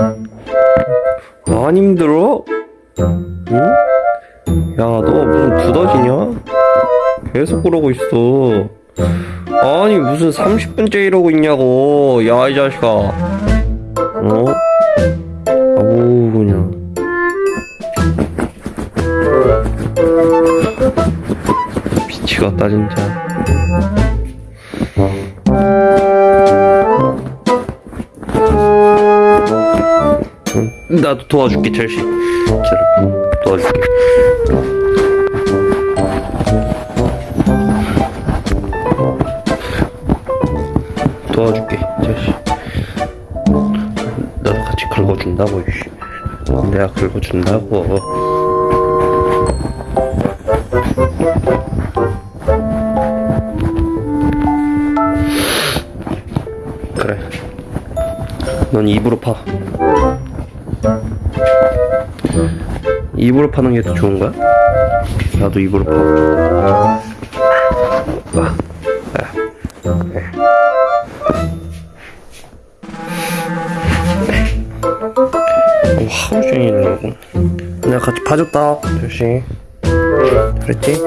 안 힘들어? 응? 야, 너 무슨 두더지냐? 계속 그러고 있어. 아니, 무슨 30분째 이러고 있냐고. 야, 이 자식아. 어? 아우, 그냥. 미치겠다, 진짜. 응, 나도 도와줄게, 첼시. 자, 도와줄게. 도와줄게, 첼시. 나도 같이 긁어준다고. 내가 긁어준다고. 그래. 넌 입으로 파. 입으로 파는 게 더 좋은 거야? 나도 입으로 파. 네. 어, 하루 종일 이러고. 내가 같이 파줬다, 조시. 그랬지?